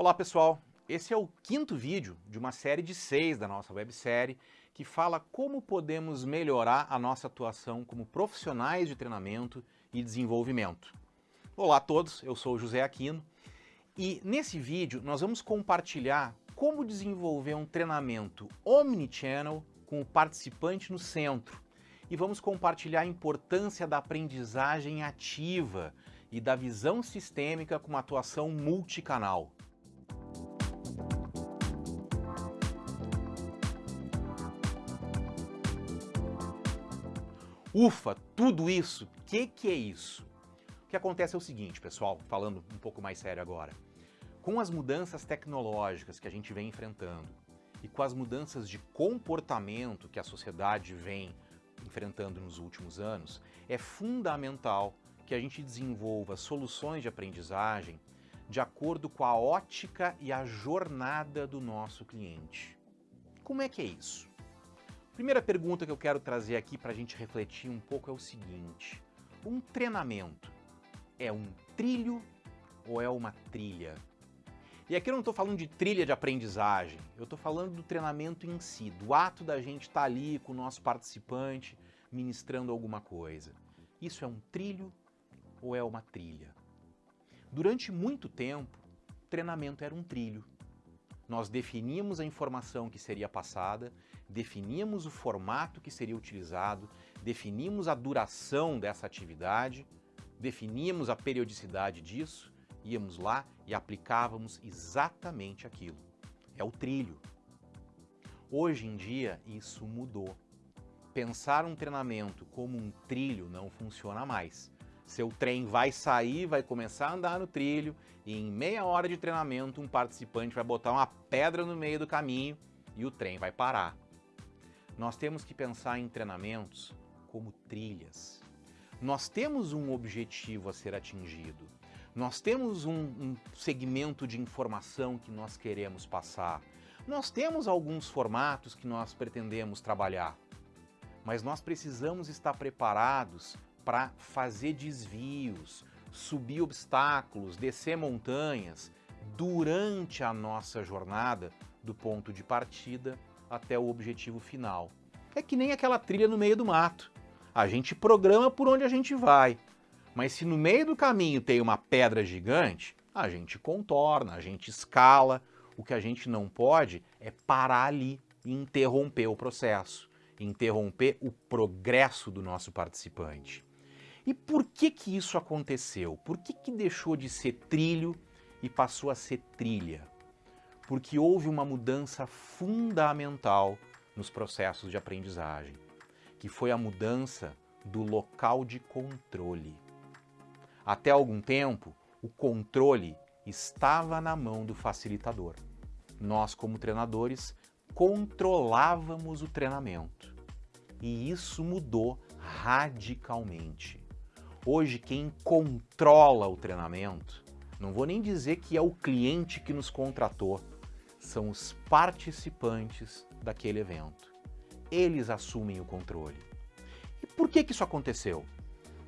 Olá pessoal, esse é o quinto vídeo de uma série de seis da nossa websérie que fala como podemos melhorar a nossa atuação como profissionais de treinamento e desenvolvimento. Olá a todos, eu sou José Aquino e nesse vídeo nós vamos compartilhar como desenvolver um treinamento omnichannel com o participante no centro e vamos compartilhar a importância da aprendizagem ativa e da visão sistêmica com uma atuação multicanal. Ufa, tudo isso, o que, que é isso? O que acontece é o seguinte, pessoal, falando um pouco mais sério agora. Com as mudanças tecnológicas que a gente vem enfrentando e com as mudanças de comportamento que a sociedade vem enfrentando nos últimos anos, é fundamental que a gente desenvolva soluções de aprendizagem de acordo com a ótica e a jornada do nosso cliente. Como é que é isso? Primeira pergunta que eu quero trazer aqui para a gente refletir um pouco é o seguinte: um treinamento é um trilho ou é uma trilha? E aqui eu não estou falando de trilha de aprendizagem, eu estou falando do treinamento em si, do ato da gente estar tá ali com o nosso participante ministrando alguma coisa. Isso é um trilho ou é uma trilha? Durante muito tempo, treinamento era um trilho. Nós definíamos a informação que seria passada, definíamos o formato que seria utilizado, definíamos a duração dessa atividade, definíamos a periodicidade disso, íamos lá e aplicávamos exatamente aquilo. É o trilho. Hoje em dia isso mudou. Pensar um treinamento como um trilho não funciona mais. Seu trem vai sair, vai começar a andar no trilho e em meia hora de treinamento um participante vai botar uma pedra no meio do caminho e o trem vai parar. Nós temos que pensar em treinamentos como trilhas. Nós temos um objetivo a ser atingido. Nós temos um, um segmento de informação que nós queremos passar. Nós temos alguns formatos que nós pretendemos trabalhar. Mas nós precisamos estar preparados para fazer desvios, subir obstáculos, descer montanhas durante a nossa jornada do ponto de partida até o objetivo final. É que nem aquela trilha no meio do mato. A gente programa por onde a gente vai, mas se no meio do caminho tem uma pedra gigante, a gente contorna, a gente escala. O que a gente não pode é parar ali e interromper o processo, interromper o progresso do nosso participante. E por que que isso aconteceu? Por que que deixou de ser trilho e passou a ser trilha? Porque houve uma mudança fundamental nos processos de aprendizagem, que foi a mudança do local de controle. Até algum tempo, o controle estava na mão do facilitador. Nós, como treinadores, controlávamos o treinamento. E isso mudou radicalmente. Hoje, quem controla o treinamento, não vou nem dizer que é o cliente que nos contratou, são os participantes daquele evento. Eles assumem o controle. E por que, que isso aconteceu?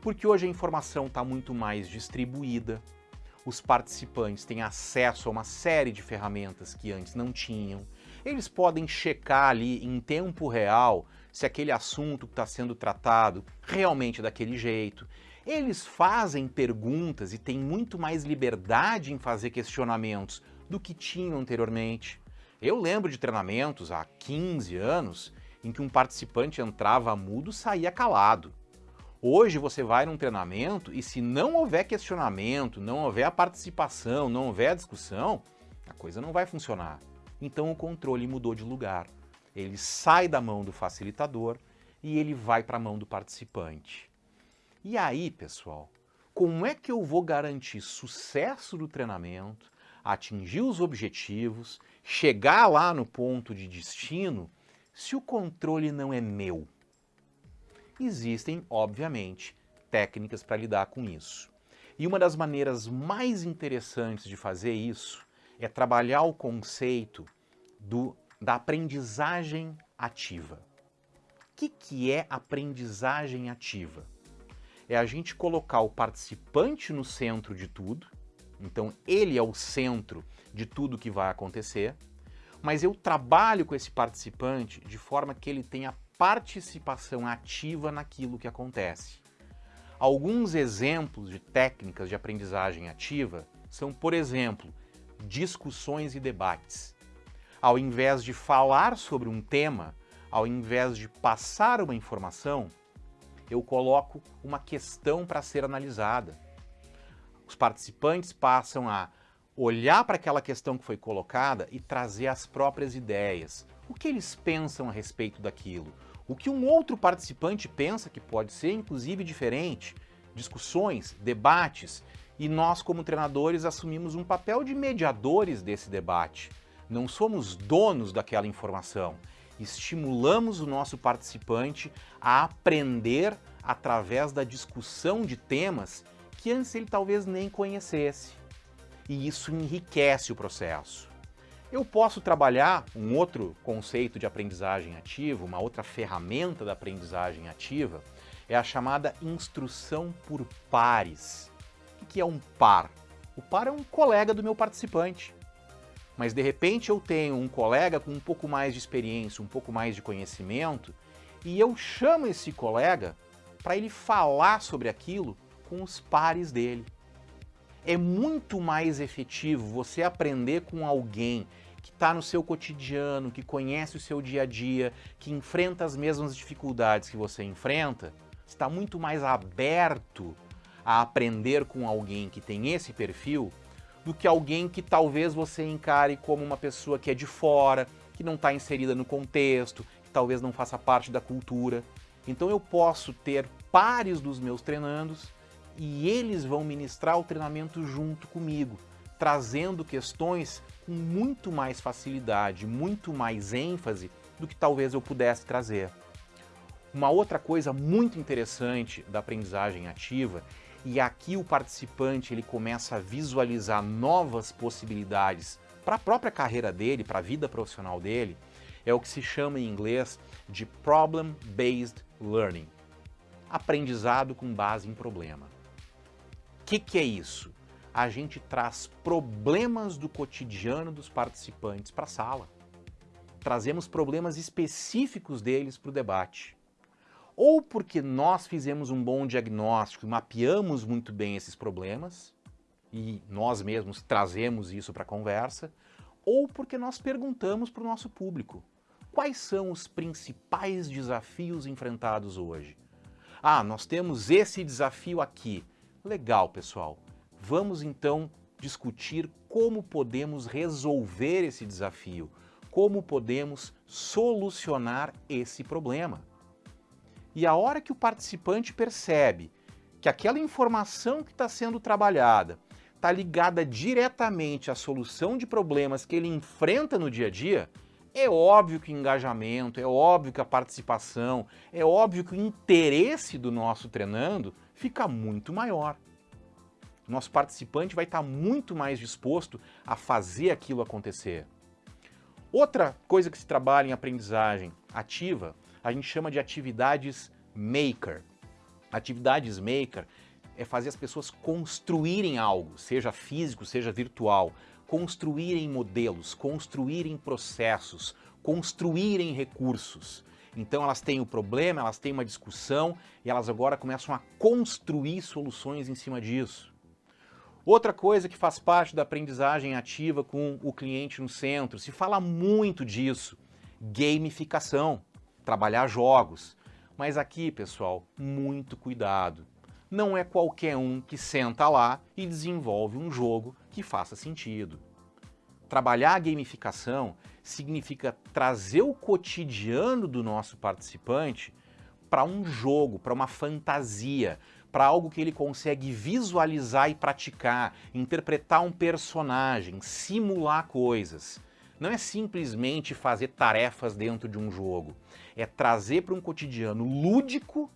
Porque hoje a informação está muito mais distribuída, os participantes têm acesso a uma série de ferramentas que antes não tinham, eles podem checar ali em tempo real se aquele assunto que está sendo tratado realmente é daquele jeito. Eles fazem perguntas e têm muito mais liberdade em fazer questionamentos do que tinham anteriormente. Eu lembro de treinamentos há 15 anos em que um participante entrava mudo e saía calado. Hoje você vai num treinamento e se não houver questionamento, não houver a participação, não houver a discussão, a coisa não vai funcionar. Então o controle mudou de lugar. Ele sai da mão do facilitador e ele vai para a mão do participante. E aí, pessoal, como é que eu vou garantir sucesso do treinamento, atingir os objetivos, chegar lá no ponto de destino, se o controle não é meu? Existem, obviamente, técnicas para lidar com isso. E uma das maneiras mais interessantes de fazer isso é trabalhar o conceito do, da aprendizagem ativa. O que, que é aprendizagem ativa? é a gente colocar o participante no centro de tudo, então ele é o centro de tudo que vai acontecer, mas eu trabalho com esse participante de forma que ele tenha participação ativa naquilo que acontece. Alguns exemplos de técnicas de aprendizagem ativa são, por exemplo, discussões e debates. Ao invés de falar sobre um tema, ao invés de passar uma informação, eu coloco uma questão para ser analisada. Os participantes passam a olhar para aquela questão que foi colocada e trazer as próprias ideias. O que eles pensam a respeito daquilo? O que um outro participante pensa que pode ser, inclusive, diferente? Discussões, debates, e nós, como treinadores, assumimos um papel de mediadores desse debate. Não somos donos daquela informação. Estimulamos o nosso participante a aprender através da discussão de temas que antes ele talvez nem conhecesse e isso enriquece o processo. Eu posso trabalhar um outro conceito de aprendizagem ativa, uma outra ferramenta da aprendizagem ativa, é a chamada instrução por pares. O que é um par? O par é um colega do meu participante. Mas de repente eu tenho um colega com um pouco mais de experiência, um pouco mais de conhecimento, e eu chamo esse colega para ele falar sobre aquilo com os pares dele. É muito mais efetivo você aprender com alguém que está no seu cotidiano, que conhece o seu dia a dia, que enfrenta as mesmas dificuldades que você enfrenta, está muito mais aberto a aprender com alguém que tem esse perfil do que alguém que talvez você encare como uma pessoa que é de fora, que não está inserida no contexto, que talvez não faça parte da cultura. Então eu posso ter pares dos meus treinandos e eles vão ministrar o treinamento junto comigo, trazendo questões com muito mais facilidade, muito mais ênfase do que talvez eu pudesse trazer. Uma outra coisa muito interessante da aprendizagem ativa, e aqui o participante ele começa a visualizar novas possibilidades para a própria carreira dele, para a vida profissional dele, é o que se chama em inglês de Problem-Based Learning. Aprendizado com base em problema que, que é isso? A gente traz problemas do cotidiano dos participantes para a sala. Trazemos problemas específicos deles para o debate. Ou porque nós fizemos um bom diagnóstico, mapeamos muito bem esses problemas, e nós mesmos trazemos isso para a conversa, ou porque nós perguntamos para o nosso público quais são os principais desafios enfrentados hoje. Ah, nós temos esse desafio aqui. Legal, pessoal. Vamos então discutir como podemos resolver esse desafio, como podemos solucionar esse problema. E a hora que o participante percebe que aquela informação que está sendo trabalhada está ligada diretamente à solução de problemas que ele enfrenta no dia a dia, é óbvio que o engajamento, é óbvio que a participação, é óbvio que o interesse do nosso treinando fica muito maior. Nosso participante vai estar muito mais disposto a fazer aquilo acontecer. Outra coisa que se trabalha em aprendizagem ativa, a gente chama de atividades maker. Atividades maker é fazer as pessoas construírem algo, seja físico, seja virtual, construírem modelos, construírem processos, construírem recursos. Então elas têm o problema, elas têm uma discussão e elas agora começam a construir soluções em cima disso. Outra coisa que faz parte da aprendizagem ativa com o cliente no centro, se fala muito disso, gamificação, trabalhar jogos. Mas aqui, pessoal, muito cuidado. Não é qualquer um que senta lá e desenvolve um jogo que faça sentido. Trabalhar a gamificação significa trazer o cotidiano do nosso participante para um jogo, para uma fantasia, para algo que ele consegue visualizar e praticar, interpretar um personagem, simular coisas. Não é simplesmente fazer tarefas dentro de um jogo, é trazer para um cotidiano lúdico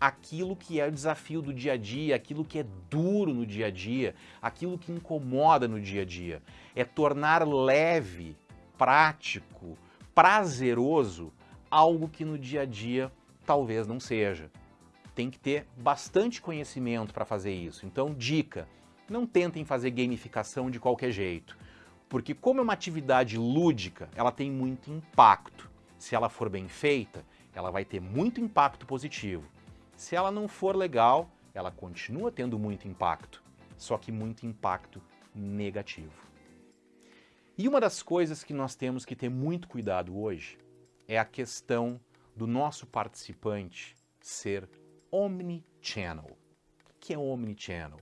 aquilo que é o desafio do dia a dia, aquilo que é duro no dia a dia, aquilo que incomoda no dia a dia. É tornar leve prático, prazeroso, algo que no dia a dia talvez não seja. Tem que ter bastante conhecimento para fazer isso. Então, dica, não tentem fazer gamificação de qualquer jeito. Porque como é uma atividade lúdica, ela tem muito impacto. Se ela for bem feita, ela vai ter muito impacto positivo. Se ela não for legal, ela continua tendo muito impacto, só que muito impacto negativo. E uma das coisas que nós temos que ter muito cuidado hoje é a questão do nosso participante ser omnichannel. O que é omnichannel?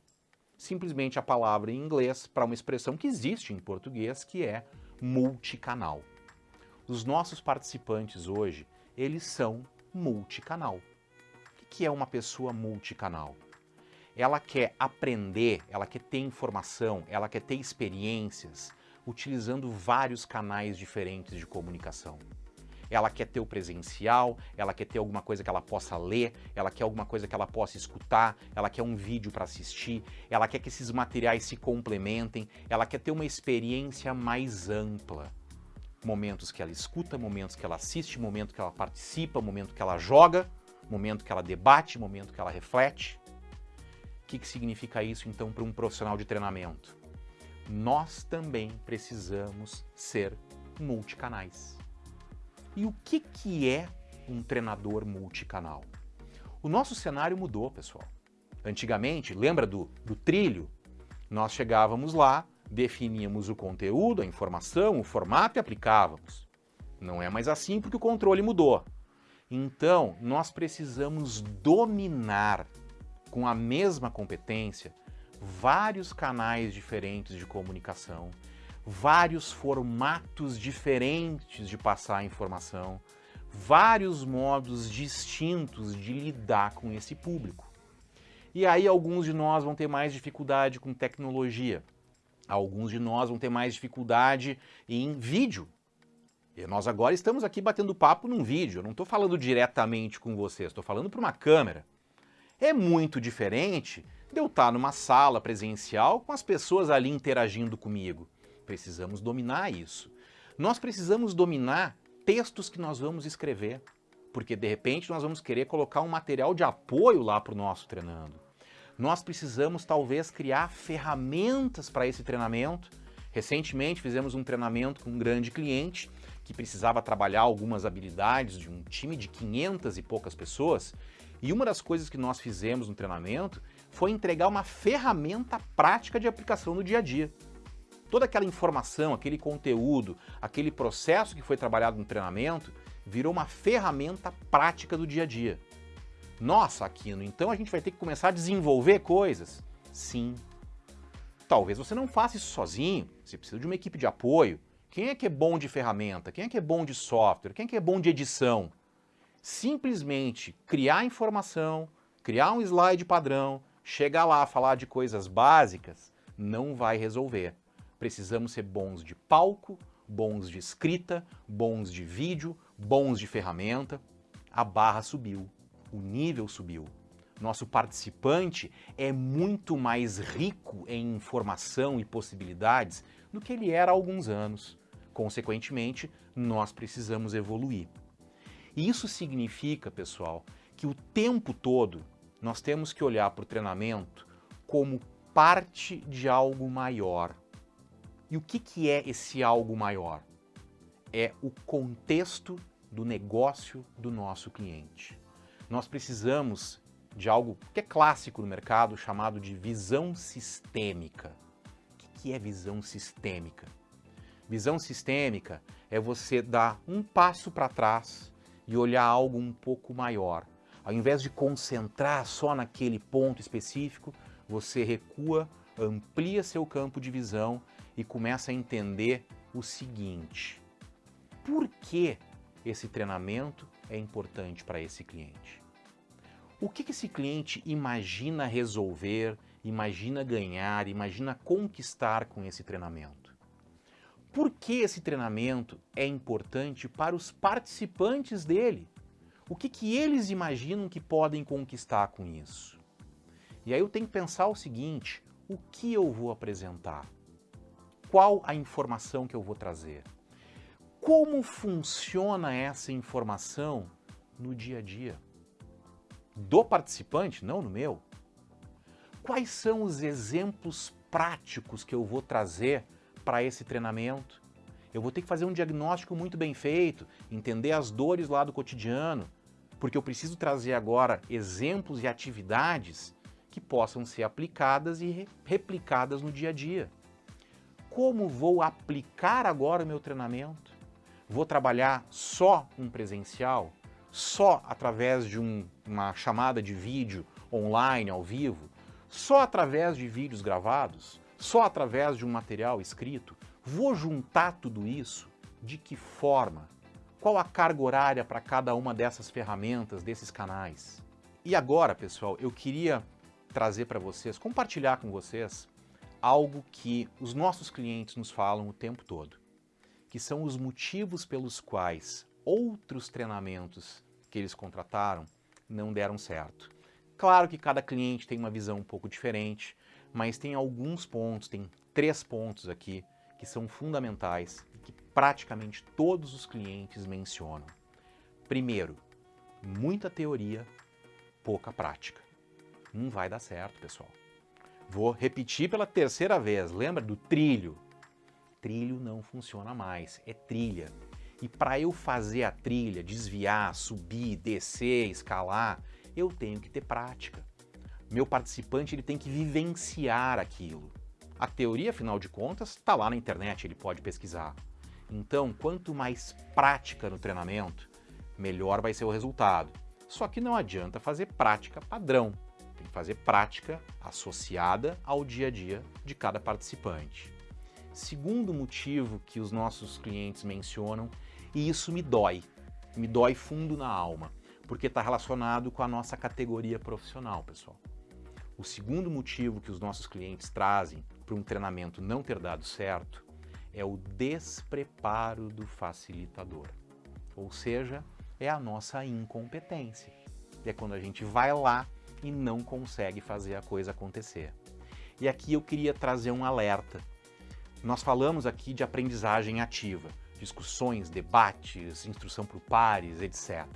Simplesmente a palavra em inglês para uma expressão que existe em português, que é multicanal. Os nossos participantes hoje, eles são multicanal. Que é uma pessoa multicanal? Ela quer aprender, ela quer ter informação, ela quer ter experiências, utilizando vários canais diferentes de comunicação. Ela quer ter o presencial, ela quer ter alguma coisa que ela possa ler, ela quer alguma coisa que ela possa escutar, ela quer um vídeo para assistir, ela quer que esses materiais se complementem, ela quer ter uma experiência mais ampla. Momentos que ela escuta, momentos que ela assiste, momento que ela participa, momento que ela joga, momento que ela debate, momento que ela reflete. O que, que significa isso então para um profissional de treinamento? nós também precisamos ser multicanais. E o que, que é um treinador multicanal? O nosso cenário mudou, pessoal. Antigamente, lembra do, do trilho? Nós chegávamos lá, definíamos o conteúdo, a informação, o formato e aplicávamos. Não é mais assim porque o controle mudou. Então, nós precisamos dominar com a mesma competência vários canais diferentes de comunicação, vários formatos diferentes de passar a informação, vários modos distintos de lidar com esse público. E aí alguns de nós vão ter mais dificuldade com tecnologia, alguns de nós vão ter mais dificuldade em vídeo. E nós agora estamos aqui batendo papo num vídeo, eu não estou falando diretamente com vocês, estou falando para uma câmera. É muito diferente de eu estar numa sala presencial com as pessoas ali interagindo comigo. Precisamos dominar isso. Nós precisamos dominar textos que nós vamos escrever, porque de repente nós vamos querer colocar um material de apoio lá para o nosso treinando. Nós precisamos talvez criar ferramentas para esse treinamento. Recentemente fizemos um treinamento com um grande cliente que precisava trabalhar algumas habilidades de um time de 500 e poucas pessoas. E uma das coisas que nós fizemos no treinamento foi entregar uma ferramenta prática de aplicação no dia a dia. Toda aquela informação, aquele conteúdo, aquele processo que foi trabalhado no treinamento, virou uma ferramenta prática do dia a dia. Nossa, Aquino, então a gente vai ter que começar a desenvolver coisas? Sim. Talvez você não faça isso sozinho, você precisa de uma equipe de apoio. Quem é que é bom de ferramenta? Quem é que é bom de software? Quem é que é bom de edição? Simplesmente criar informação, criar um slide padrão, chegar lá a falar de coisas básicas não vai resolver. Precisamos ser bons de palco, bons de escrita, bons de vídeo, bons de ferramenta. A barra subiu, o nível subiu. Nosso participante é muito mais rico em informação e possibilidades do que ele era há alguns anos. Consequentemente, nós precisamos evoluir. E isso significa, pessoal, que o tempo todo nós temos que olhar para o treinamento como parte de algo maior. E o que, que é esse algo maior? É o contexto do negócio do nosso cliente. Nós precisamos de algo que é clássico no mercado, chamado de visão sistêmica. O que é visão sistêmica? Visão sistêmica é você dar um passo para trás e olhar algo um pouco maior. Ao invés de concentrar só naquele ponto específico, você recua, amplia seu campo de visão e começa a entender o seguinte. Por que esse treinamento é importante para esse cliente? O que esse cliente imagina resolver, imagina ganhar, imagina conquistar com esse treinamento? Por que esse treinamento é importante para os participantes dele? o que, que eles imaginam que podem conquistar com isso? E aí eu tenho que pensar o seguinte, o que eu vou apresentar? Qual a informação que eu vou trazer? Como funciona essa informação no dia a dia? Do participante, não no meu? Quais são os exemplos práticos que eu vou trazer para esse treinamento. Eu vou ter que fazer um diagnóstico muito bem feito, entender as dores lá do cotidiano, porque eu preciso trazer agora exemplos e atividades que possam ser aplicadas e replicadas no dia a dia. Como vou aplicar agora o meu treinamento? Vou trabalhar só um presencial? Só através de um, uma chamada de vídeo online, ao vivo? Só através de vídeos gravados? Só através de um material escrito? Vou juntar tudo isso? De que forma? Qual a carga horária para cada uma dessas ferramentas, desses canais? E agora, pessoal, eu queria trazer para vocês, compartilhar com vocês algo que os nossos clientes nos falam o tempo todo, que são os motivos pelos quais outros treinamentos que eles contrataram não deram certo. Claro que cada cliente tem uma visão um pouco diferente, mas tem alguns pontos, tem três pontos aqui que são fundamentais que praticamente todos os clientes mencionam. Primeiro, muita teoria, pouca prática. Não vai dar certo, pessoal. Vou repetir pela terceira vez, lembra do trilho? Trilho não funciona mais, é trilha. E para eu fazer a trilha, desviar, subir, descer, escalar, eu tenho que ter prática. Meu participante ele tem que vivenciar aquilo. A teoria, afinal de contas, está lá na internet, ele pode pesquisar. Então, quanto mais prática no treinamento, melhor vai ser o resultado. Só que não adianta fazer prática padrão. Tem que fazer prática associada ao dia a dia de cada participante. Segundo motivo que os nossos clientes mencionam, e isso me dói, me dói fundo na alma, porque está relacionado com a nossa categoria profissional, pessoal. O segundo motivo que os nossos clientes trazem para um treinamento não ter dado certo é o despreparo do facilitador. Ou seja, é a nossa incompetência. É quando a gente vai lá e não consegue fazer a coisa acontecer. E aqui eu queria trazer um alerta. Nós falamos aqui de aprendizagem ativa, discussões, debates, instrução por pares, etc.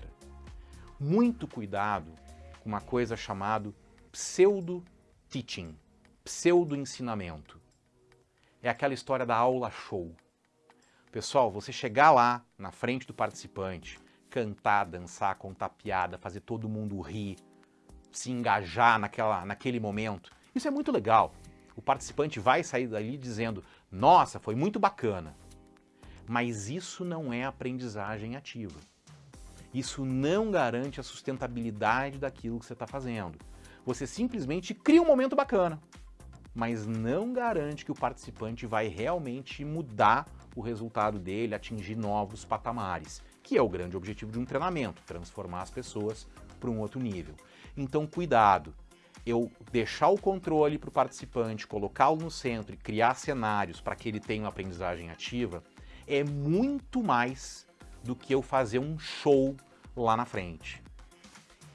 Muito cuidado com uma coisa chamada pseudo-teaching, pseudo-ensinamento é aquela história da aula show. Pessoal, você chegar lá na frente do participante, cantar, dançar, contar piada, fazer todo mundo rir, se engajar naquela, naquele momento, isso é muito legal. O participante vai sair dali dizendo, nossa, foi muito bacana. Mas isso não é aprendizagem ativa. Isso não garante a sustentabilidade daquilo que você está fazendo. Você simplesmente cria um momento bacana mas não garante que o participante vai realmente mudar o resultado dele, atingir novos patamares, que é o grande objetivo de um treinamento, transformar as pessoas para um outro nível. Então, cuidado, eu deixar o controle para o participante, colocá-lo no centro e criar cenários para que ele tenha uma aprendizagem ativa, é muito mais do que eu fazer um show lá na frente.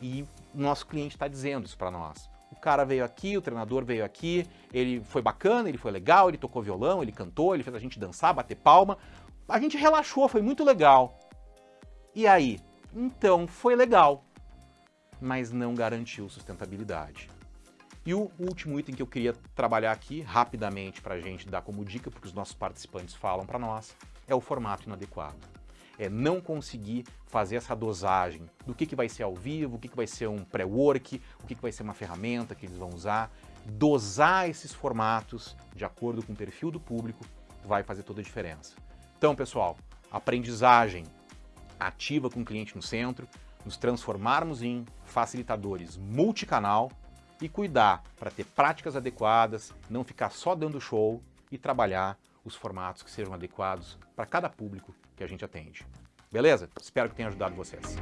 E o nosso cliente está dizendo isso para nós. O cara veio aqui, o treinador veio aqui, ele foi bacana, ele foi legal, ele tocou violão, ele cantou, ele fez a gente dançar, bater palma. A gente relaxou, foi muito legal. E aí? Então, foi legal, mas não garantiu sustentabilidade. E o último item que eu queria trabalhar aqui, rapidamente, para a gente dar como dica, porque os nossos participantes falam para nós, é o formato inadequado é não conseguir fazer essa dosagem do que, que vai ser ao vivo, o que, que vai ser um pré-work, o que, que vai ser uma ferramenta que eles vão usar. Dosar esses formatos de acordo com o perfil do público vai fazer toda a diferença. Então, pessoal, aprendizagem ativa com o cliente no centro, nos transformarmos em facilitadores multicanal e cuidar para ter práticas adequadas, não ficar só dando show e trabalhar os formatos que sejam adequados para cada público que a gente atende. Beleza? Espero que tenha ajudado vocês.